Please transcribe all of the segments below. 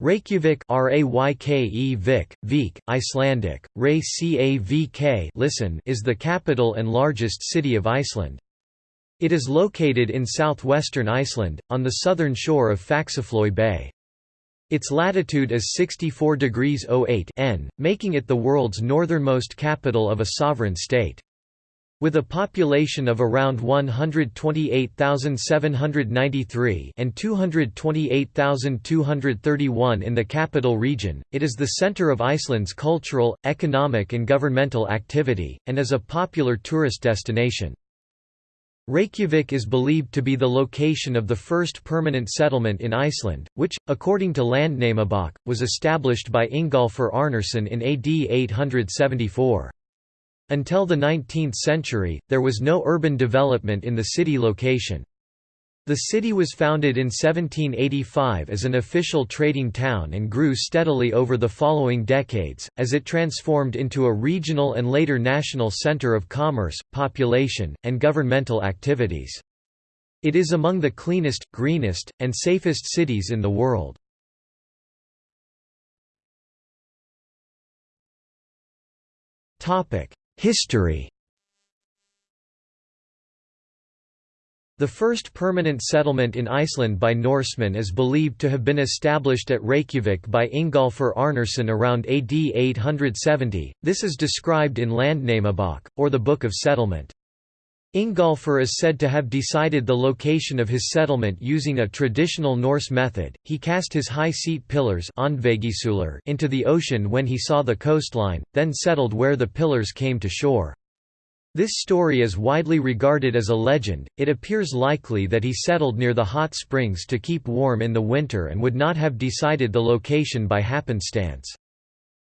Reykjavik Vik, Vik, Icelandic, Reykjavik listen is the capital and largest city of Iceland. It is located in southwestern Iceland, on the southern shore of Faxaflói Bay. Its latitude is 64 degrees 08 n, making it the world's northernmost capital of a sovereign state. With a population of around 128,793 and 228,231 in the capital region, it is the centre of Iceland's cultural, economic and governmental activity, and is a popular tourist destination. Reykjavik is believed to be the location of the first permanent settlement in Iceland, which, according to Landnámabók, was established by Ingólfur Arnarson in AD 874. Until the 19th century, there was no urban development in the city location. The city was founded in 1785 as an official trading town and grew steadily over the following decades, as it transformed into a regional and later national center of commerce, population, and governmental activities. It is among the cleanest, greenest, and safest cities in the world. History The first permanent settlement in Iceland by Norsemen is believed to have been established at Reykjavik by Ingólfur Arnarson around AD 870, this is described in Landnámabók, or the Book of Settlement. Ingolfur is said to have decided the location of his settlement using a traditional Norse method. He cast his high seat pillars into the ocean when he saw the coastline, then settled where the pillars came to shore. This story is widely regarded as a legend. It appears likely that he settled near the hot springs to keep warm in the winter and would not have decided the location by happenstance.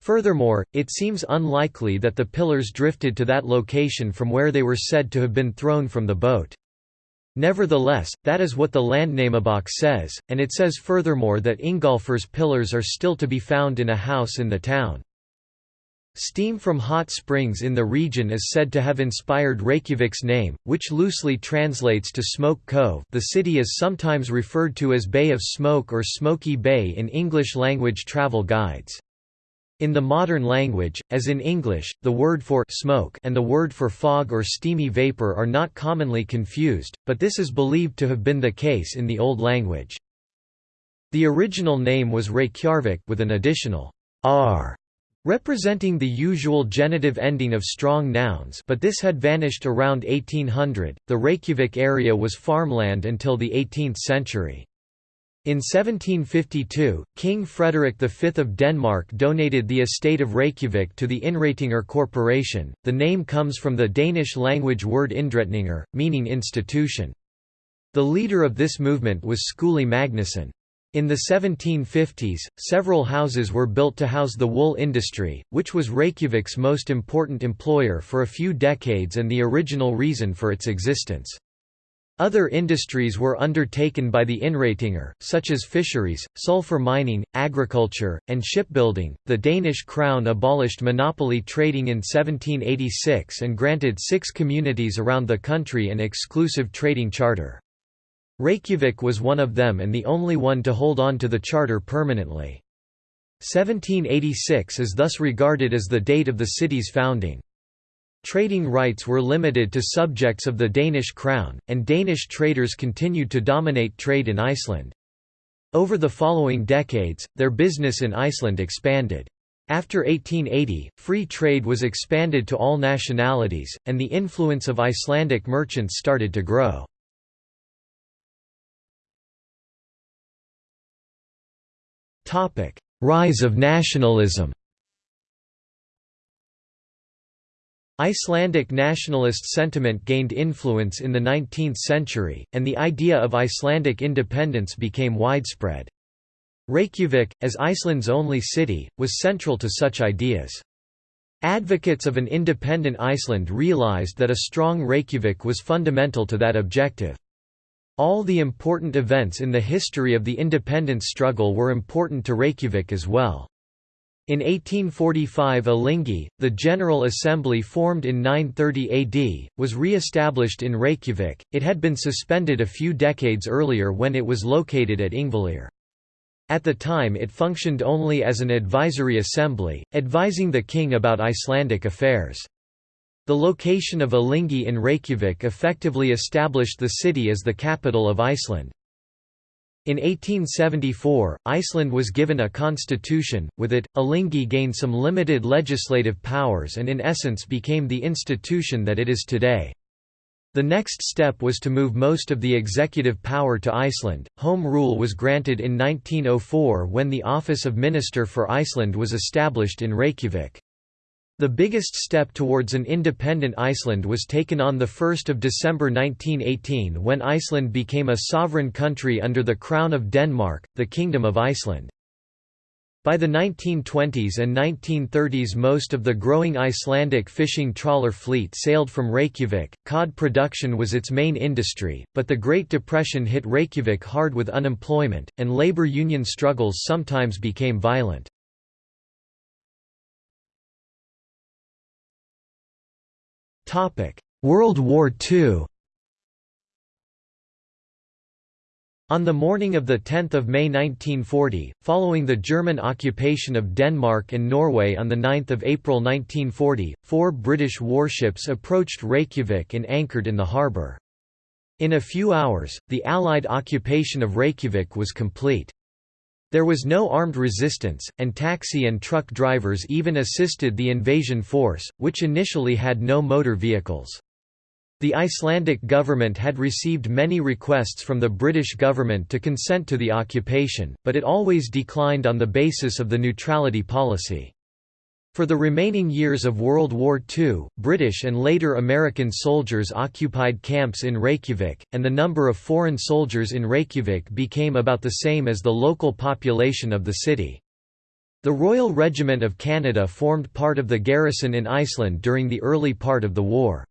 Furthermore, it seems unlikely that the pillars drifted to that location from where they were said to have been thrown from the boat. Nevertheless, that is what the Landnámabók says, and it says furthermore that Ingolfur's pillars are still to be found in a house in the town. Steam from hot springs in the region is said to have inspired Reykjavik's name, which loosely translates to Smoke Cove the city is sometimes referred to as Bay of Smoke or Smoky Bay in English-language travel guides. In the modern language, as in English, the word for smoke and the word for fog or steamy vapor are not commonly confused, but this is believed to have been the case in the Old Language. The original name was Reykjarvik with an additional r representing the usual genitive ending of strong nouns but this had vanished around 1800. The Reykjavik area was farmland until the 18th century. In 1752, King Frederick V of Denmark donated the estate of Reykjavik to the Innréttingar Corporation. The name comes from the Danish language word indretninger, meaning institution. The leader of this movement was Skúli Magnusson. In the 1750s, several houses were built to house the wool industry, which was Reykjavik's most important employer for a few decades and the original reason for its existence. Other industries were undertaken by the Innréttingar, such as fisheries, sulfur mining, agriculture, and shipbuilding. The Danish crown abolished monopoly trading in 1786 and granted six communities around the country an exclusive trading charter. Reykjavik was one of them and the only one to hold on to the charter permanently. 1786 is thus regarded as the date of the city's founding. Trading rights were limited to subjects of the Danish crown, and Danish traders continued to dominate trade in Iceland. Over the following decades, their business in Iceland expanded. After 1880, free trade was expanded to all nationalities, and the influence of Icelandic merchants started to grow. Rise of nationalism Icelandic nationalist sentiment gained influence in the 19th century, and the idea of Icelandic independence became widespread. Reykjavik, as Iceland's only city, was central to such ideas. Advocates of an independent Iceland realized that a strong Reykjavik was fundamental to that objective. All the important events in the history of the independence struggle were important to Reykjavik as well. In 1845 Alþingi, the General Assembly formed in 930 AD, was re-established in Reykjavik, it had been suspended a few decades earlier when it was located at Þingvellir. At the time it functioned only as an advisory assembly, advising the king about Icelandic affairs. The location of Alþingi in Reykjavik effectively established the city as the capital of Iceland. In 1874, Iceland was given a constitution, with it, Alþingi gained some limited legislative powers and in essence became the institution that it is today. The next step was to move most of the executive power to Iceland. Home rule was granted in 1904 when the office of Minister for Iceland was established in Reykjavik. The biggest step towards an independent Iceland was taken on 1 December 1918 when Iceland became a sovereign country under the Crown of Denmark, the Kingdom of Iceland. By the 1920s and 1930s most of the growing Icelandic fishing trawler fleet sailed from Reykjavik, cod production was its main industry, but the Great Depression hit Reykjavik hard with unemployment, and labor union struggles sometimes became violent. World War II On the morning of 10 May 1940, following the German occupation of Denmark and Norway on 9 April 1940, four British warships approached Reykjavik and anchored in the harbour. In a few hours, the Allied occupation of Reykjavik was complete. There was no armed resistance, and taxi and truck drivers even assisted the invasion force, which initially had no motor vehicles. The Icelandic government had received many requests from the British government to consent to the occupation, but it always declined on the basis of the neutrality policy. For the remaining years of World War II, British and later American soldiers occupied camps in Reykjavik, and the number of foreign soldiers in Reykjavik became about the same as the local population of the city. The Royal Regiment of Canada formed part of the garrison in Iceland during the early part of the war.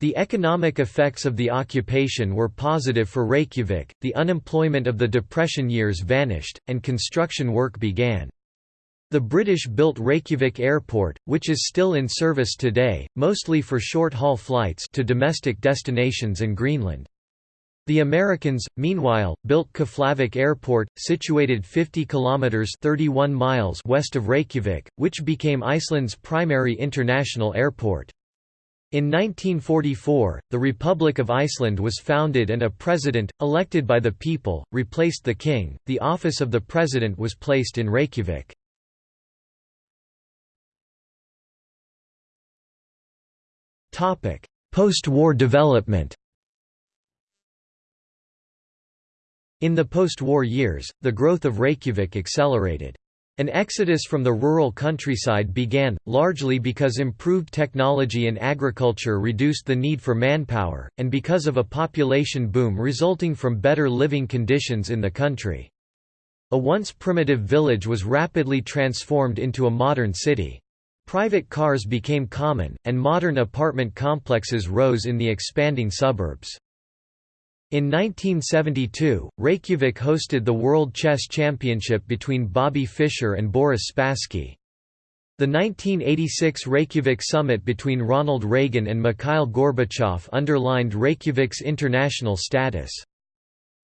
The economic effects of the occupation were positive for Reykjavik, the unemployment of the Depression years vanished, and construction work began. The British built Reykjavik Airport, which is still in service today, mostly for short-haul flights to domestic destinations and Greenland. The Americans, meanwhile, built Keflavik Airport, situated 50 kilometers (31 miles) west of Reykjavik, which became Iceland's primary international airport. In 1944, the Republic of Iceland was founded and a president, elected by the people, replaced the king. The office of the president was placed in Reykjavik. Post-war development. In the post-war years, the growth of Reykjavik accelerated. An exodus from the rural countryside began, largely because improved technology in agriculture reduced the need for manpower, and because of a population boom resulting from better living conditions in the country. A once primitive village was rapidly transformed into a modern city. Private cars became common, and modern apartment complexes rose in the expanding suburbs. In 1972, Reykjavik hosted the World Chess Championship between Bobby Fischer and Boris Spassky. The 1986 Reykjavik summit between Ronald Reagan and Mikhail Gorbachev underlined Reykjavik's international status.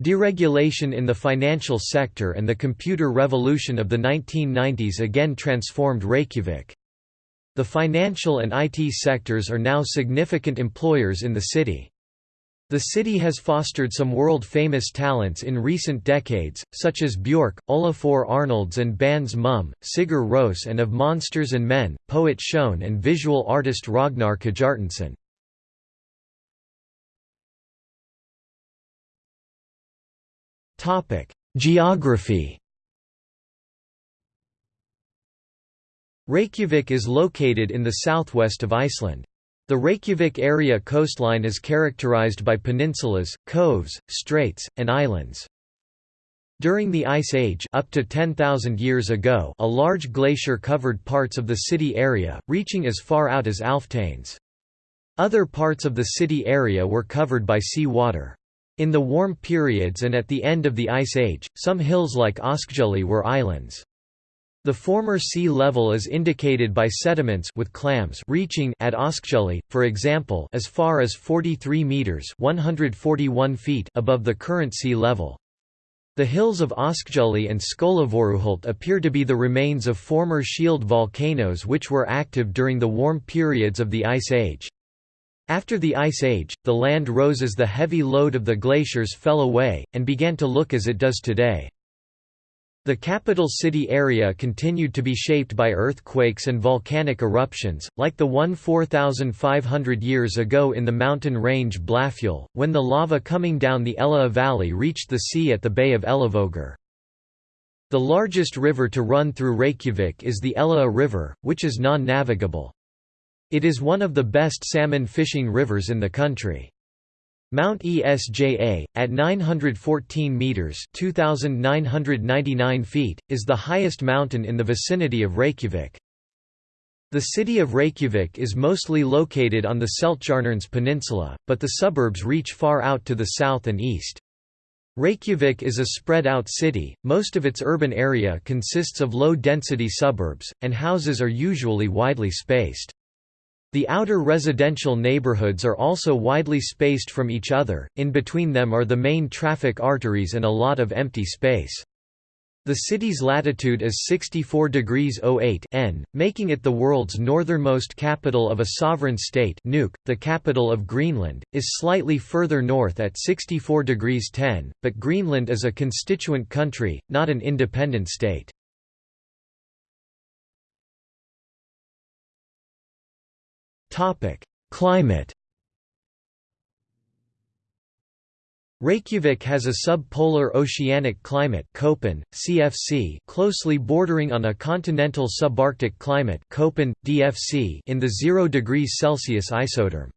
Deregulation in the financial sector and the computer revolution of the 1990s again transformed Reykjavik. The financial and IT sectors are now significant employers in the city. The city has fostered some world-famous talents in recent decades, such as Björk, Olafur Arnalds and bands Mum, Sigur Rós and of Monsters and Men, poet Sjón and visual artist Ragnar Kjartansson. Geography Reykjavik is located in the southwest of Iceland. The Reykjavik area coastline is characterized by peninsulas, coves, straits, and islands. During the Ice Age up to 10,000 years ago a large glacier covered parts of the city area, reaching as far out as Alftanes. Other parts of the city area were covered by sea water. In the warm periods and at the end of the Ice Age, some hills like Oskjuli were islands. The former sea level is indicated by sediments with clams reaching at Oskjuli, for example, as far as 43 meters (141 feet) above the current sea level. The hills of Åskjuli and Skólavörðuholt appear to be the remains of former shield volcanoes which were active during the warm periods of the Ice Age. After the Ice Age, the land rose as the heavy load of the glaciers fell away, and began to look as it does today. The capital city area continued to be shaped by earthquakes and volcanic eruptions, like the one 4,500 years ago in the mountain range Blafjöll, when the lava coming down the Ella Valley reached the sea at the Bay of Elliðavatn. The largest river to run through Reykjavik is the Ella River, which is non-navigable. It is one of the best salmon fishing rivers in the country. Mount Esja, at 914 metres 2,999 feet, is the highest mountain in the vicinity of Reykjavik. The city of Reykjavik is mostly located on the Seltjarnarnes peninsula, but the suburbs reach far out to the south and east. Reykjavik is a spread-out city, most of its urban area consists of low-density suburbs, and houses are usually widely spaced. The outer residential neighborhoods are also widely spaced from each other, in between them are the main traffic arteries and a lot of empty space. The city's latitude is 64 degrees 08 N, making it the world's northernmost capital of a sovereign state Nuuk, the capital of Greenland, is slightly further north at 64 degrees 10, but Greenland is a constituent country, not an independent state. Topic: Climate. Reykjavik has a subpolar oceanic climate Köppen, CFC, closely bordering on a continental subarctic climate Köppen, DFC in the 0 degrees Celsius isotherm.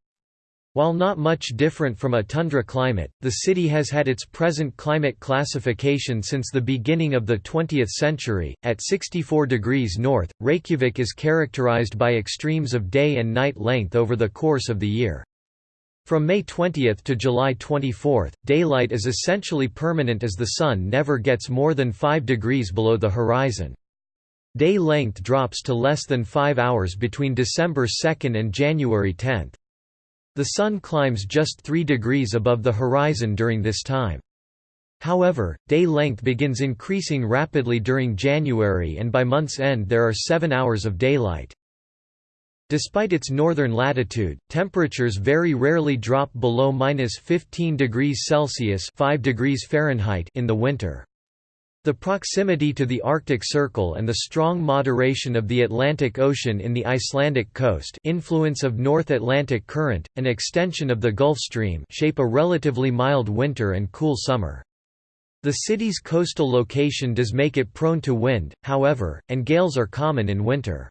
While not much different from a tundra climate, the city has had its present climate classification since the beginning of the 20th century. At 64 degrees north, Reykjavik is characterized by extremes of day and night length over the course of the year. From May 20 to July 24, daylight is essentially permanent as the sun never gets more than 5 degrees below the horizon. Day length drops to less than 5 hours between December 2 and January 10. The Sun climbs just 3 degrees above the horizon during this time. However, day length begins increasing rapidly during January and by month's end there are 7 hours of daylight. Despite its northern latitude, temperatures very rarely drop below minus 15 degrees Celsius 5 degrees Fahrenheit in the winter. The proximity to the Arctic Circle and the strong moderation of the Atlantic Ocean in the Icelandic coast influence of North Atlantic Current, an extension of the Gulf Stream shape a relatively mild winter and cool summer. The city's coastal location does make it prone to wind, however, and gales are common in winter.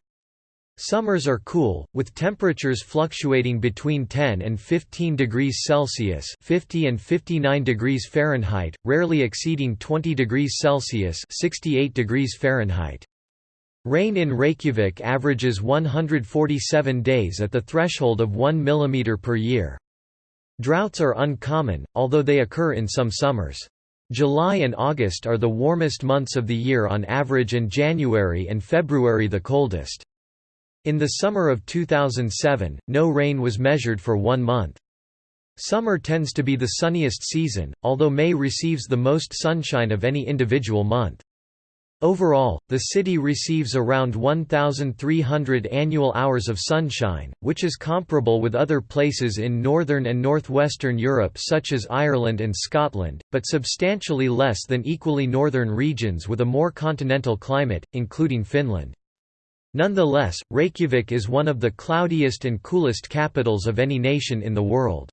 Summers are cool, with temperatures fluctuating between 10 and 15 degrees Celsius 50 and 59 degrees Fahrenheit, rarely exceeding 20 degrees Celsius 68 degrees Fahrenheit. Rain in Reykjavik averages 147 days at the threshold of 1 mm per year. Droughts are uncommon, although they occur in some summers. July and August are the warmest months of the year on average and January and February the coldest. In the summer of 2007, no rain was measured for one month. Summer tends to be the sunniest season, although May receives the most sunshine of any individual month. Overall, the city receives around 1,300 annual hours of sunshine, which is comparable with other places in northern and northwestern Europe such as Ireland and Scotland, but substantially less than equally northern regions with a more continental climate, including Finland. Nonetheless, Reykjavik is one of the cloudiest and coolest capitals of any nation in the world.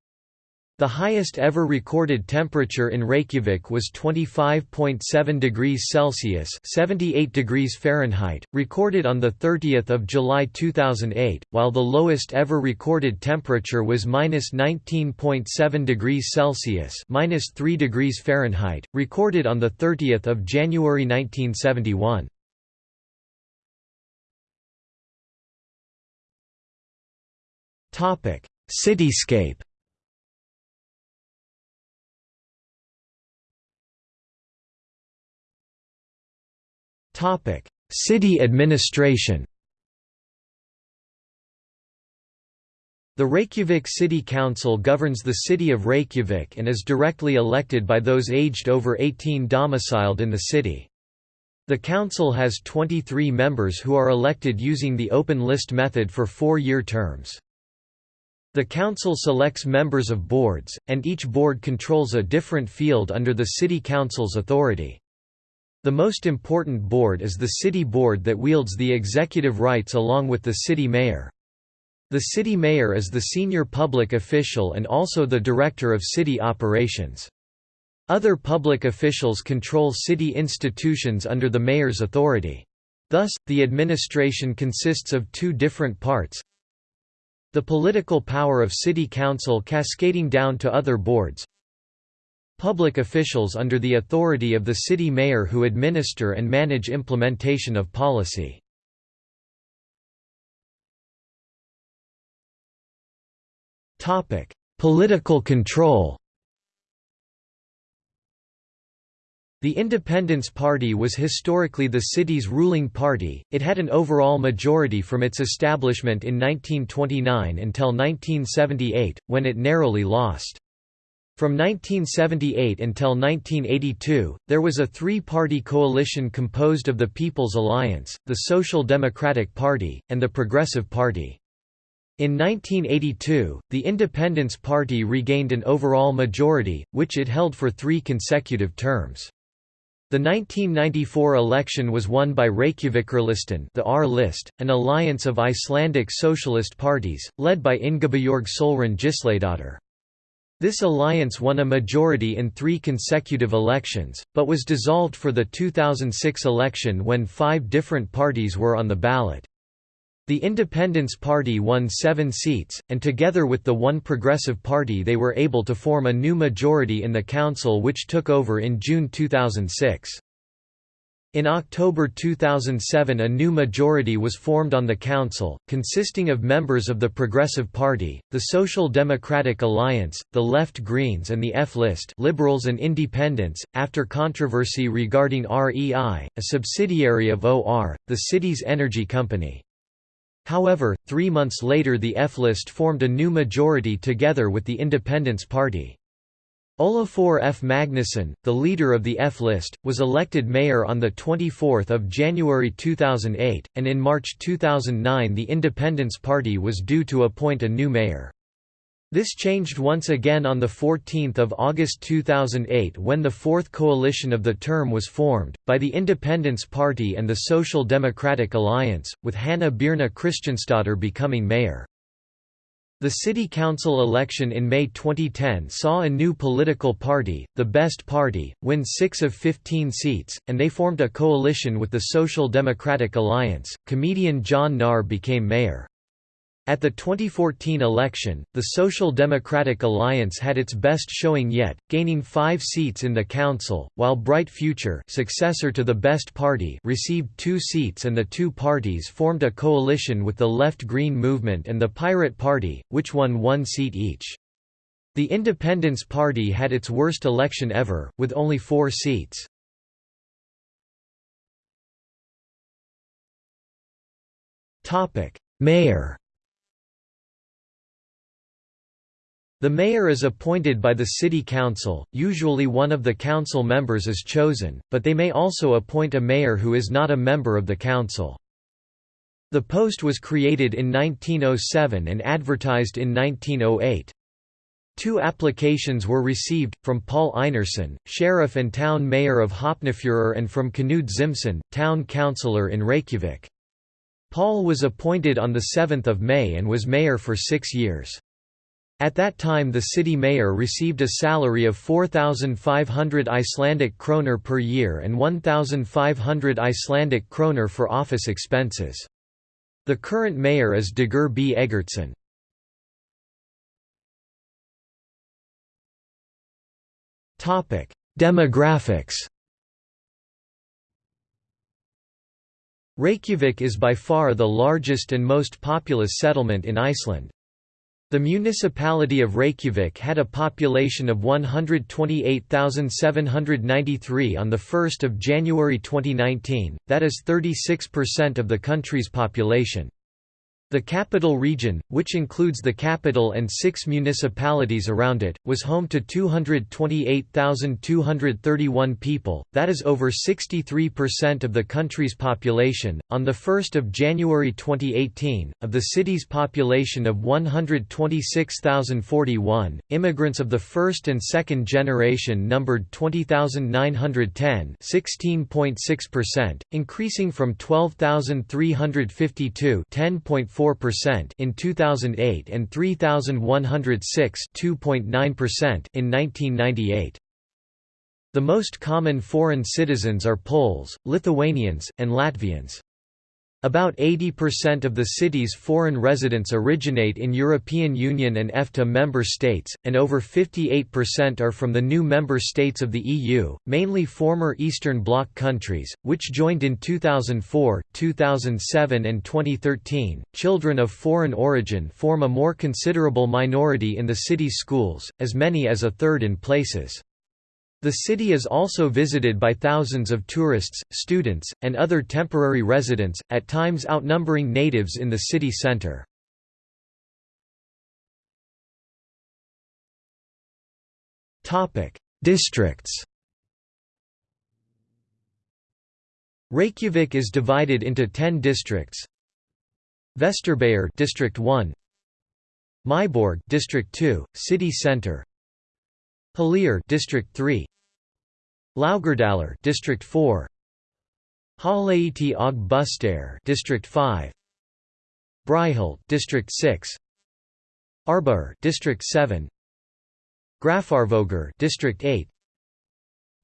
The highest ever recorded temperature in Reykjavik was 25.7 degrees Celsius (78 degrees Fahrenheit), recorded on the 30th of July 2008, while the lowest ever recorded temperature was -19.7 degrees Celsius (-3 degrees Fahrenheit), recorded on the 30th of January 1971. Cityscape. Topic: City administration. The Reykjavik City Council governs the city of Reykjavik and is directly elected by those aged over 18 domiciled in the city. The council has 23 members who are elected using the open list method for four-year terms. The council selects members of boards, and each board controls a different field under the city council's authority. The most important board is the city board that wields the executive rights along with the city mayor. The city mayor is the senior public official and also the director of city operations. Other public officials control city institutions under the mayor's authority. Thus, the administration consists of two different parts. The political power of city council cascading down to other boards. Public officials under the authority of the city mayor who administer and manage implementation of policy. Political control. The Independence Party was historically the city's ruling party, it had an overall majority from its establishment in 1929 until 1978, when it narrowly lost. From 1978 until 1982, there was a three-party coalition composed of the People's Alliance, the Social Democratic Party, and the Progressive Party. In 1982, the Independence Party regained an overall majority, which it held for three consecutive terms. The 1994 election was won by Reykjavikurlisten the R list, an alliance of Icelandic socialist parties, led by Ingibjorg Sólrún Gísladóttir. This alliance won a majority in three consecutive elections, but was dissolved for the 2006 election when five different parties were on the ballot. The Independence Party won seven seats, and together with the One Progressive Party they were able to form a new majority in the council which took over in June 2006. In October 2007 a new majority was formed on the council, consisting of members of the Progressive Party, the Social Democratic Alliance, the Left Greens and the F-List Liberals and Independents, after controversy regarding REI, a subsidiary of OR, the city's energy company. However, three months later the F-list formed a new majority together with the Independence Party. Olafur F. Magnusson, the leader of the F-list, was elected mayor on 24 January 2008, and in March 2009 the Independence Party was due to appoint a new mayor. This changed once again on 14 August 2008 when the fourth coalition of the term was formed, by the Independence Party and the Social Democratic Alliance, with Hanna Birna Kristjánsdóttir becoming mayor. The city council election in May 2010 saw a new political party, the Best Party, win 6 of 15 seats, and they formed a coalition with the Social Democratic Alliance. Comedian John Gnarr became mayor. At the 2014 election, the Social Democratic Alliance had its best showing yet, gaining five seats in the council, while Bright Future successor to the Best Party received two seats and the two parties formed a coalition with the Left Green Movement and the Pirate Party, which won one seat each. The Independence Party had its worst election ever, with only four seats. Mayor The mayor is appointed by the city council, usually one of the council members is chosen, but they may also appoint a mayor who is not a member of the council. The post was created in 1907 and advertised in 1908. Two applications were received, from Paul Einarsson, sheriff and town mayor of Hafnarfjörður and from Knud Zimsen, town councillor in Reykjavik. Paul was appointed on 7 May and was mayor for six years. At that time the city mayor received a salary of 4,500 Icelandic kroner per year and 1,500 Icelandic kroner for office expenses. The current mayor is Dagur B. Eggertsson. Demographics Reykjavik is by far the largest and most populous settlement in Iceland. The municipality of Reykjavik had a population of 128,793 on 1 January 2019, that is 36% of the country's population. The capital region, which includes the capital and six municipalities around it, was home to 228,231 people, that is over 63% of the country's population. On 1 January 2018, of the city's population of 126,041, immigrants of the first and second generation numbered 20,910 16.6%, increasing from 12,352 10.4 4% in 2008 and 3106 2.9% in 1998. The most common foreign citizens are Poles, Lithuanians, and Latvians. About 80% of the city's foreign residents originate in European Union and EFTA member states, and over 58% are from the new member states of the EU, mainly former Eastern Bloc countries, which joined in 2004, 2007, and 2013. Children of foreign origin form a more considerable minority in the city's schools, as many as a third in places. The city is also visited by thousands of tourists, students, and other temporary residents, at times outnumbering natives in the city center. Districts Reykjavik is divided into 10 districts. Vesturbæjar District 1 Miðborg District 2, City Center Halir District 3 Laugardalur District 4 Háleiti og Bustair District 5 Breiðholt District 6 Árbær District 7 Grafarvogur District 8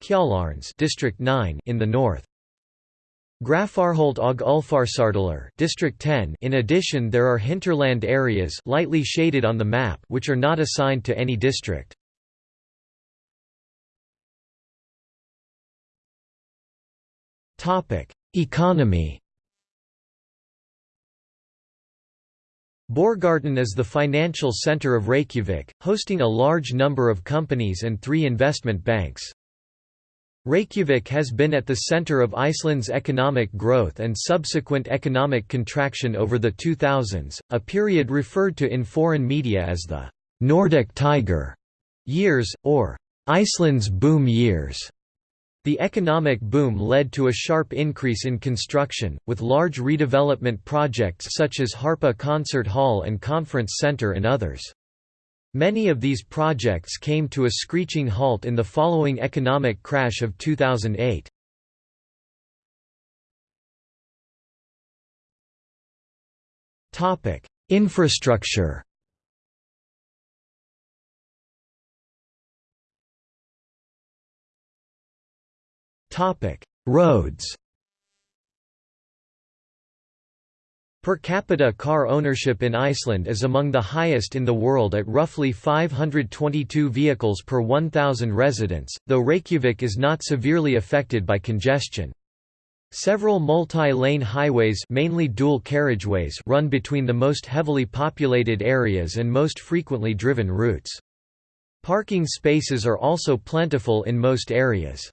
Kjalarnes District 9 in the north. Grafarholt og Ulfarsardalur District 10 In addition there are hinterland areas lightly shaded on the map which are not assigned to any district Economy. Borgartún is the financial center of Reykjavik, hosting a large number of companies and three investment banks. Reykjavik has been at the center of Iceland's economic growth and subsequent economic contraction over the 2000s, a period referred to in foreign media as the Nordic Tiger years, or Iceland's boom years. The economic boom led to a sharp increase in construction, with large redevelopment projects such as Harpa Concert Hall and Conference Center and others. Many of these projects came to a screeching halt in the following economic crash of 2008. Infrastructure Roads Per capita car ownership in Iceland is among the highest in the world at roughly 522 vehicles per 1,000 residents, though Reykjavik is not severely affected by congestion. Several multi-lane highways mainly dual carriageways run between the most heavily populated areas and most frequently driven routes. Parking spaces are also plentiful in most areas.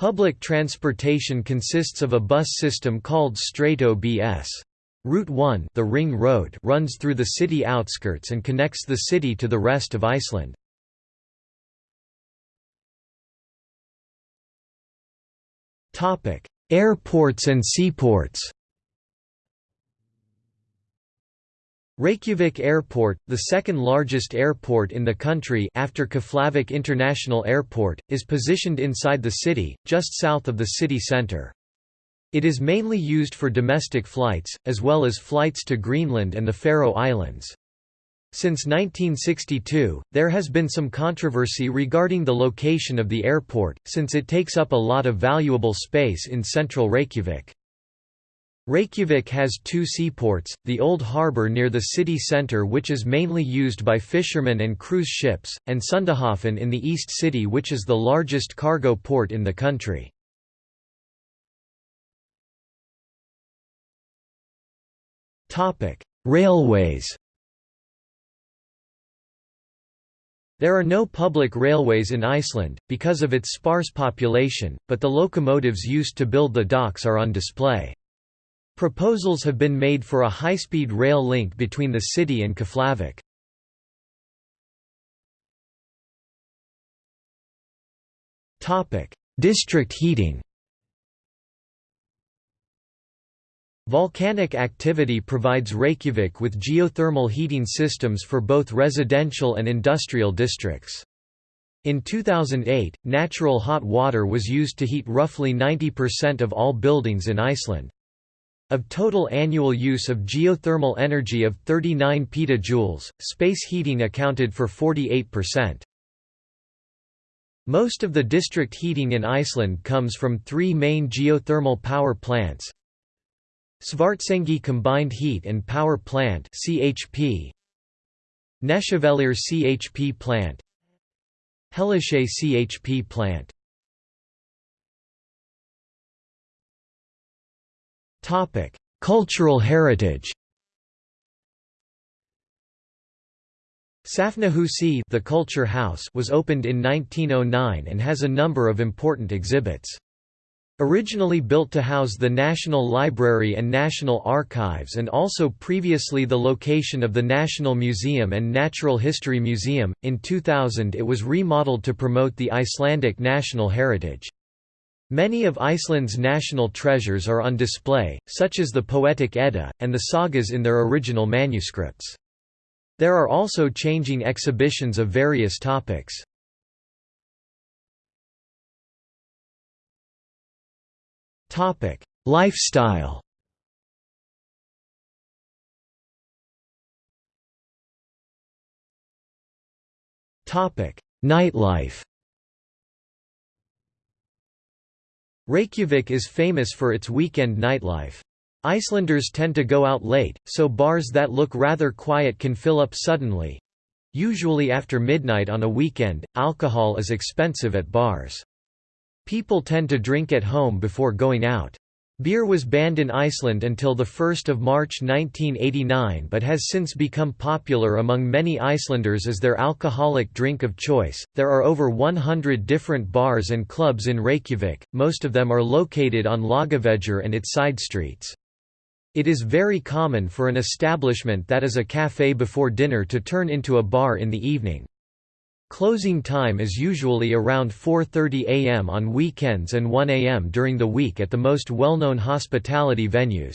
Public transportation consists of a bus system called Strætó BS. Route 1 the Ring Road runs through the city outskirts and connects the city to the rest of Iceland. Airports and seaports Reykjavik Airport, the second largest airport in the country after Keflavik International Airport, is positioned inside the city, just south of the city centre. It is mainly used for domestic flights, as well as flights to Greenland and the Faroe Islands. Since 1962, there has been some controversy regarding the location of the airport, since it takes up a lot of valuable space in central Reykjavik. Reykjavik has two seaports, the Old Harbour near the city centre which is mainly used by fishermen and cruise ships, and Sundahöfn in the East City which is the largest cargo port in the country. Railways There are no public railways in Iceland, because of its sparse population, but the locomotives used to build the docks are on display. Proposals have been made for a high-speed rail link between the city and Keflavik. District heating Volcanic activity provides Reykjavik with geothermal heating systems for both residential and industrial districts. In 2008, natural hot water was used to heat roughly 90% of all buildings in Iceland. Of total annual use of geothermal energy of 39 petajoules, space heating accounted for 48%. Most of the district heating in Iceland comes from three main geothermal power plants, Svartsengi Combined Heat and Power Plant CHP CHP Plant. Hellisheiði CHP Plant Topic: Cultural heritage. Safnahúsið the Culture House was opened in 1909 and has a number of important exhibits. Originally built to house the National Library and National Archives and also previously the location of the National Museum and Natural History Museum, in 2000 it was remodeled to promote the Icelandic national heritage. Many of Iceland's national treasures are on display, such as the Poetic Edda, and the sagas in their original manuscripts. There are also changing exhibitions of various topics. Topic: Lifestyle. Nightlife. Reykjavik is famous for its weekend nightlife. Icelanders tend to go out late, so bars that look rather quiet can fill up suddenly. Usually after midnight on a weekend, alcohol is expensive at bars. People tend to drink at home before going out. Beer was banned in Iceland until 1 March 1989 but has since become popular among many Icelanders as their alcoholic drink of choice. There are over 100 different bars and clubs in Reykjavik, most of them are located on Laugavegur and its side streets. It is very common for an establishment that is a café before dinner to turn into a bar in the evening. Closing time is usually around 4.30 am on weekends and 1 am during the week at the most well-known hospitality venues.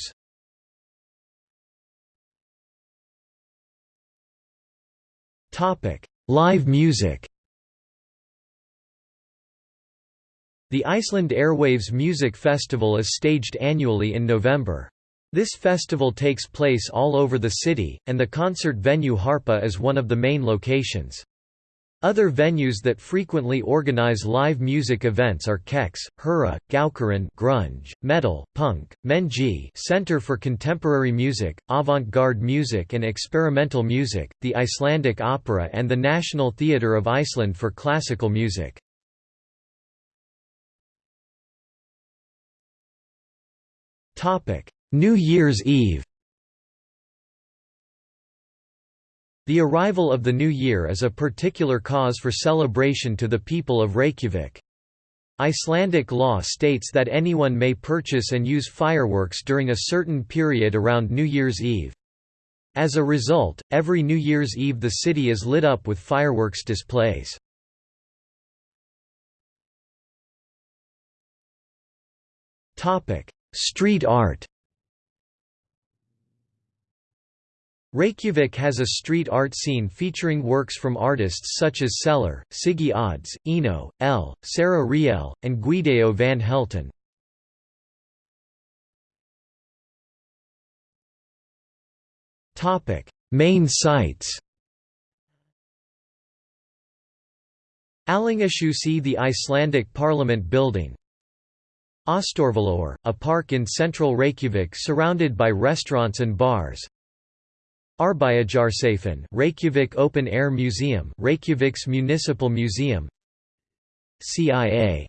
Live music The Iceland Airwaves Music Festival is staged annually in November. This festival takes place all over the city, and the concert venue Harpa is one of the main locations. Other venues that frequently organize live music events are Kex, Húrra, Gaukurinn grunge, metal, punk, Mengi Center for Contemporary Music, Avant-Garde Music and Experimental Music, the Icelandic Opera and the National Theatre of Iceland for classical music. New Year's Eve The arrival of the new year is a particular cause for celebration to the people of Reykjavik. Icelandic law states that anyone may purchase and use fireworks during a certain period around New Year's Eve. As a result, every New Year's Eve the city is lit up with fireworks displays. Street art Reykjavik has a street art scene featuring works from artists such as Seller, Siggy Odds, Eno, L., Sarah Riel, and Guido van Helten. Main sites Alþingishúsið the Icelandic Parliament Building Austurvöllur, a park in central Reykjavik surrounded by restaurants and bars Arbeiðarjarðarsápan Reykjavik Open Air Museum Reykjavik's Municipal Museum CIA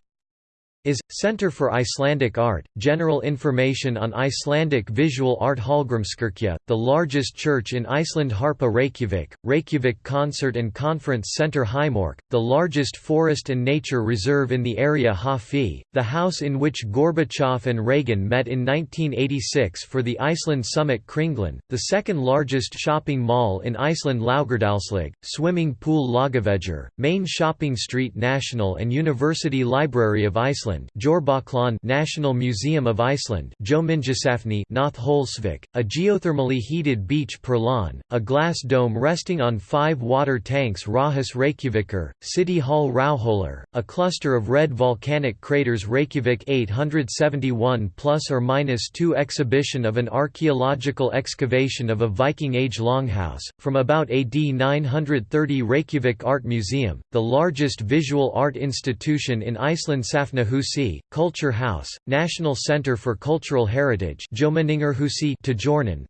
is Center for Icelandic Art. General information on Icelandic visual art Hallgrímskirkja, the largest church in Iceland Harpa Reykjavik, Reykjavik Concert and Conference Center Heiðmörk, the largest forest and nature reserve in the area Höfði, the house in which Gorbachev and Reagan met in 1986 for the Iceland Summit Kringlan, the second largest shopping mall in Iceland Laugardalslaug, swimming pool Laugavegur, main shopping street National and University Library of Iceland Iceland National Museum of Iceland Holsvik, a geothermally heated beach Perlan, a glass dome resting on five water tanks Ráðhús Reykjavíkur, City Hall Rauðhólar, a cluster of red volcanic craters Reykjavik 871 plus or minus 2 exhibition of an archaeological excavation of a Viking Age longhouse, from about AD 930 Reykjavik Art Museum, the largest visual art institution in Iceland Safnahús Culture House, National Center for Cultural Heritage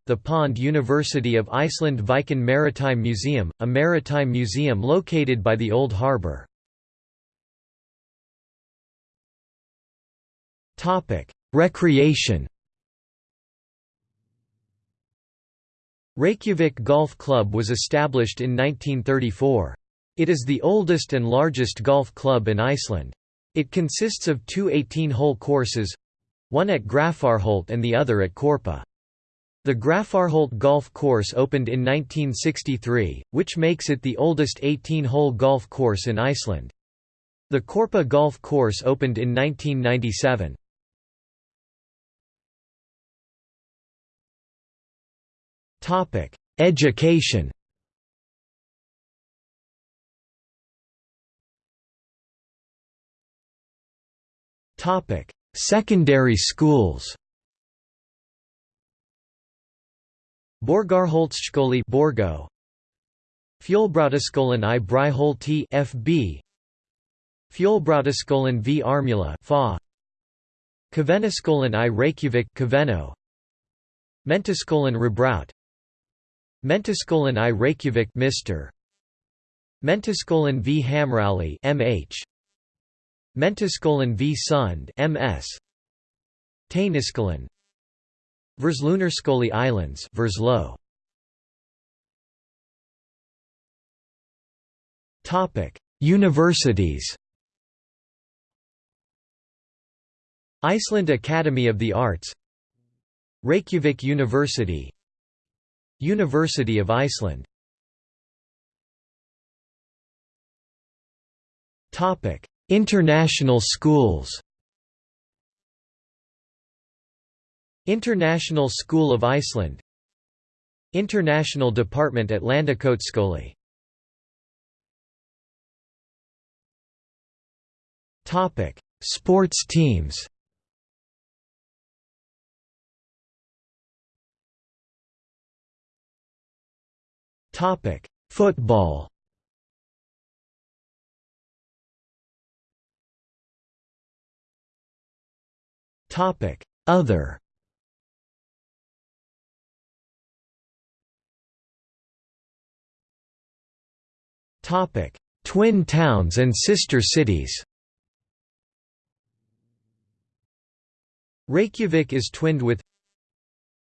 the Pond University of Iceland Víkin Maritime Museum, a maritime museum located by the Old Harbour. Recreation Reykjavik Golf Club was established in 1934. It is the oldest and largest golf club in Iceland. It consists of two 18-hole courses—one at Grafarholt and the other at Korpa. The Grafarholt Golf Course opened in 1963, which makes it the oldest 18-hole golf course in Iceland. The Korpa Golf Course opened in 1997. Education Topic: Secondary schools. Borgarholtsskóli Borgo. Fjölbrautaskólan i Breiðholti FB Fjölbrautaskólan v Ármúla FA. Kvennaskólan i Reykjavik Kvennó Mentaskólan Rebraut. Mentaskólan i Reykjavik Mr Mentaskólan v Hamrahlíð MH Mentaskólan v. Sund MS Taniskólan Verslunarskóli Íslands Verslo. Topic Universities. Iceland Academy of the Arts. Reykjavik University. University of Iceland. Topic International schools International School of Iceland International Department at Landakotsskóli Topic: Sports teams. Topic: Football. Topic: Other. Topic: Twin towns and sister cities. Reykjavik is twinned with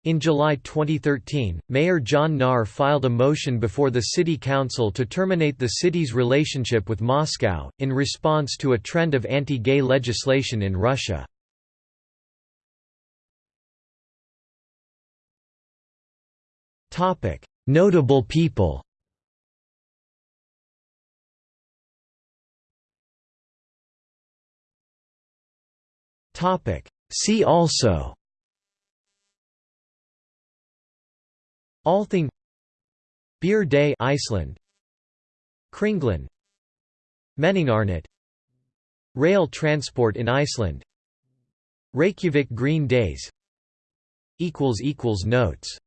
in July 2013, Mayor John Gnarr filed a motion before the City Council to terminate the city's relationship with Moscow, in response to a trend of anti-gay legislation in Russia. Notable people. See also. Althing. Beer Day Iceland. Kringlan. Menningarnótt Rail transport in Iceland. Reykjavik Green Days. Notes